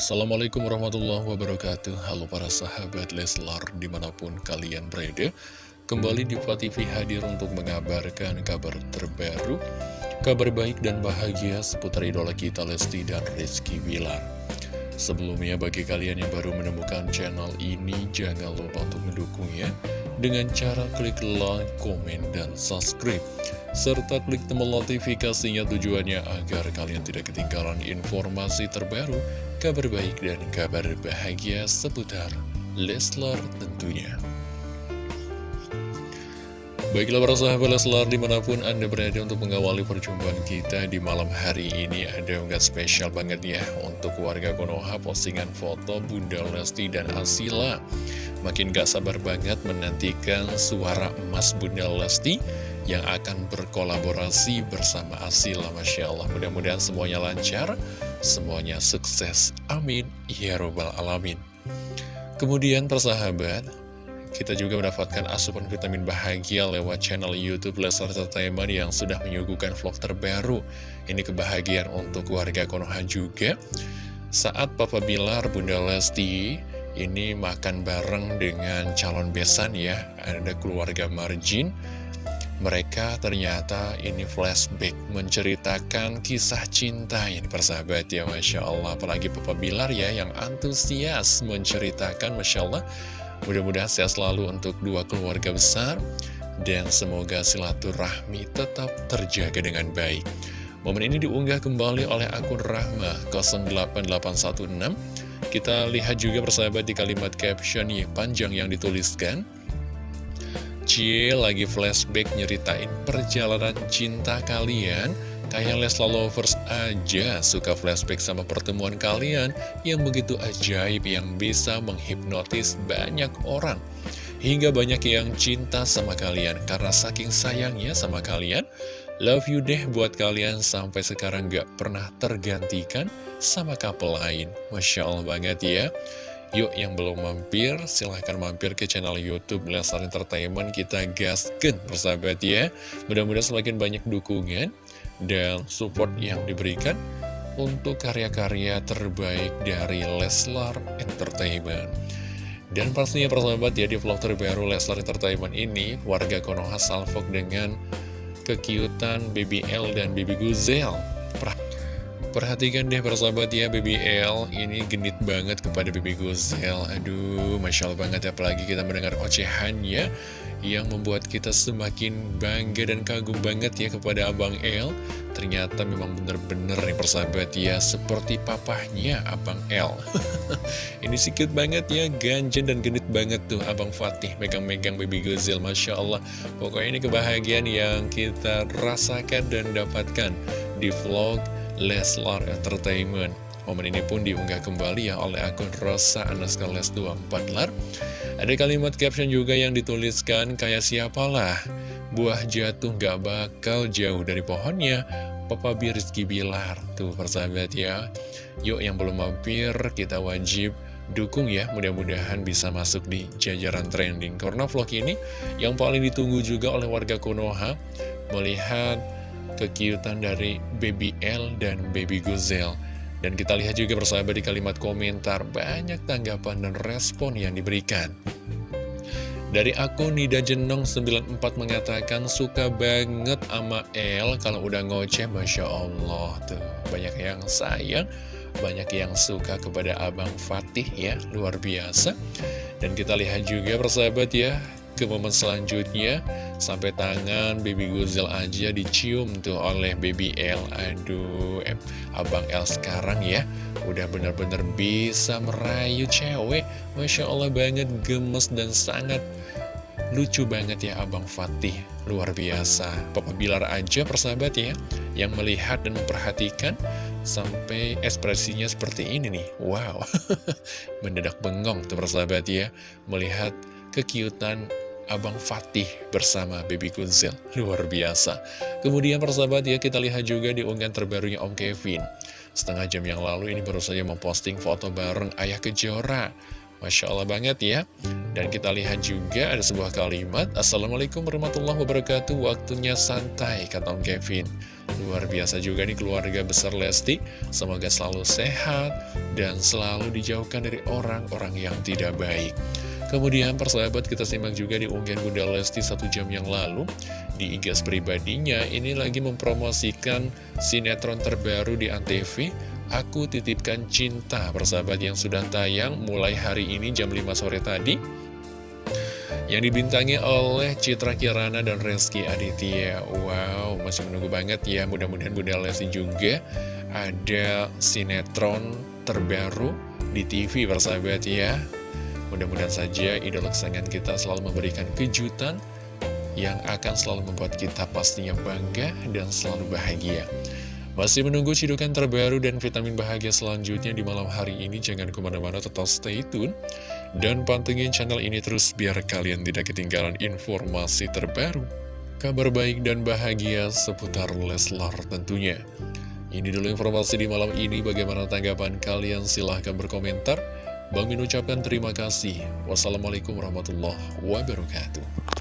Assalamualaikum warahmatullahi wabarakatuh. Halo para sahabat Leslar di mana pun kalian berada Kembali di TV hadir untuk mengabarkan kabar terbaru Kabar baik dan bahagia seputar idola kita Lesti dan Rizky Bilar. Sebelumnya bagi kalian yang baru menemukan channel ini Jangan lupa untuk mendukungnya Dengan cara klik like, komen, dan subscribe serta klik tombol notifikasinya tujuannya agar kalian tidak ketinggalan informasi terbaru, kabar baik dan kabar bahagia seputar Leslar tentunya. Baiklah para sahabat Leslar di mana pun Anda berada untuk mengawali perjumpaan kita di malam hari ini Ada nggak spesial banget ya untuk warga Konoha postingan foto Bunda Lesti dan Asila Makin gak sabar banget menantikan suara emas Bunda Lesti yang akan berkolaborasi bersama Asila Masya Allah. Mudah-mudahan semuanya lancar semuanya sukses. Amin. Ya robbal alamin. Kemudian persahabat kita juga mendapatkan asupan vitamin bahagia lewat channel Youtube Leslar Entertainment yang sudah menyuguhkan vlog terbaru. Ini kebahagiaan untuk warga Konoha juga. Saat Papa Bilar Bunda Lesti ini makan bareng dengan calon besan ya. Ada keluarga Marjin mereka ternyata ini flashback menceritakan kisah cinta yang persahabat ya Masya Allah. Apalagi Papa Bilar ya yang antusias menceritakan Masya Allah. Mudah-mudahan sehat selalu untuk dua keluarga besar. Dan semoga silaturahmi tetap terjaga dengan baik. Momen ini diunggah kembali oleh akun Rahma 08816 Kita lihat juga persahabat di kalimat caption yang panjang yang dituliskan. Cie lagi flashback nyeritain perjalanan cinta kalian. Kayak Lesla Lovers aja suka flashback sama pertemuan kalian Yang begitu ajaib yang bisa menghipnotis banyak orang Hingga banyak yang cinta sama kalian Karena saking sayangnya sama kalian Love you deh buat kalian sampai sekarang gak pernah tergantikan sama couple lain. Masya Allah banget ya. Yuk yang belum mampir, silahkan mampir ke channel Youtube Leslar Entertainment. Kita gaskan persahabat ya. Mudah-mudahan semakin banyak dukungan dan support yang diberikan Untuk karya-karya terbaik dari Leslar Entertainment Dan pastinya persahabat ya di vlog terbaru Leslar Entertainment ini Warga Konoha salvok dengan kekiutan BBL dan Baby Guzel Perhatikan deh persahabat ya BBL ini genit banget kepada Baby Gozel Aduh Masya Allah banget apalagi kita mendengar ocehannya Yang membuat kita semakin bangga dan kagum banget ya kepada Abang L Ternyata memang bener-bener nih persahabat ya Seperti papahnya Abang L Ini sikit banget ya ganjen dan genit banget tuh Abang Fatih megang-megang Baby Gozel Masya Allah Pokoknya ini kebahagiaan yang kita rasakan dan dapatkan di vlog Leslar Entertainment. Momen ini pun diunggah kembali ya oleh akun Rosa Anaska Les 24 Lar. Ada kalimat caption juga yang dituliskan kayak siapalah. Buah jatuh gak bakal jauh dari pohonnya. Papa Rizky Bilar. Tuh persahabat ya. Yuk yang belum mampir kita wajib dukung ya mudah-mudahan bisa masuk di jajaran trending karena vlog ini yang paling ditunggu juga oleh warga Konoha melihat kekiutan dari Baby L dan Baby Guzel. Dan kita lihat juga persahabat di kalimat komentar, banyak tanggapan dan respon yang diberikan. Dari akun Nida Jenong 94 mengatakan suka banget sama L kalau udah ngoceh Masya Allah. Tuh banyak yang sayang banyak yang suka kepada Abang Fatih ya luar biasa. Dan kita lihat juga persahabat ya ke momen selanjutnya. Sampai tangan Baby Guzel aja dicium tuh oleh Baby L Aduh, eh, Abang L sekarang ya Udah bener-bener bisa merayu cewek. Masya Allah banget gemes dan sangat lucu banget ya Abang Fatih Luar biasa Papa Bilar aja persahabat ya Yang melihat dan memperhatikan Sampai ekspresinya seperti ini nih Wow Mendadak bengong tuh persahabat ya Melihat kekiutan Abang Fatih bersama Baby Kunzil. Luar biasa. Kemudian persahabat ya kita lihat juga di unggahan terbarunya Om Kevin. Setengah jam yang lalu ini baru saja memposting foto bareng Ayah Kejora. Masya Allah banget ya. Dan kita lihat juga ada sebuah kalimat Assalamualaikum warahmatullahi wabarakatuh. Waktunya santai kata Om Kevin. Luar biasa juga nih keluarga besar Lesti. Semoga selalu sehat Dan selalu dijauhkan dari orang-orang yang tidak baik. Kemudian persahabat kita simak juga di unggahan Bunda Lesti satu jam yang lalu. Di igas pribadinya ini lagi mempromosikan sinetron terbaru di Antv Aku Titipkan Cinta persahabat yang sudah tayang mulai hari ini jam 5 sore tadi. Yang dibintangi oleh Citra Kirana dan Reski Aditya. Wow, masih menunggu banget ya. Mudah-mudahan Bunda Lesti juga ada sinetron terbaru di TV persahabat ya. Mudah-mudahan saja idola kesayangan kita selalu memberikan kejutan yang akan selalu membuat kita pastinya bangga dan selalu bahagia. Masih menunggu cidukan terbaru dan vitamin bahagia selanjutnya di malam hari ini, jangan ke mana-mana tetap stay tune. Dan pantengin channel ini terus biar kalian tidak ketinggalan informasi terbaru, kabar baik dan bahagia seputar Leslar tentunya. Ini dulu informasi di malam ini, bagaimana tanggapan kalian? Silahkan berkomentar. Bang Min ucapkan terima kasih. Wassalamualaikum warahmatullahi wabarakatuh.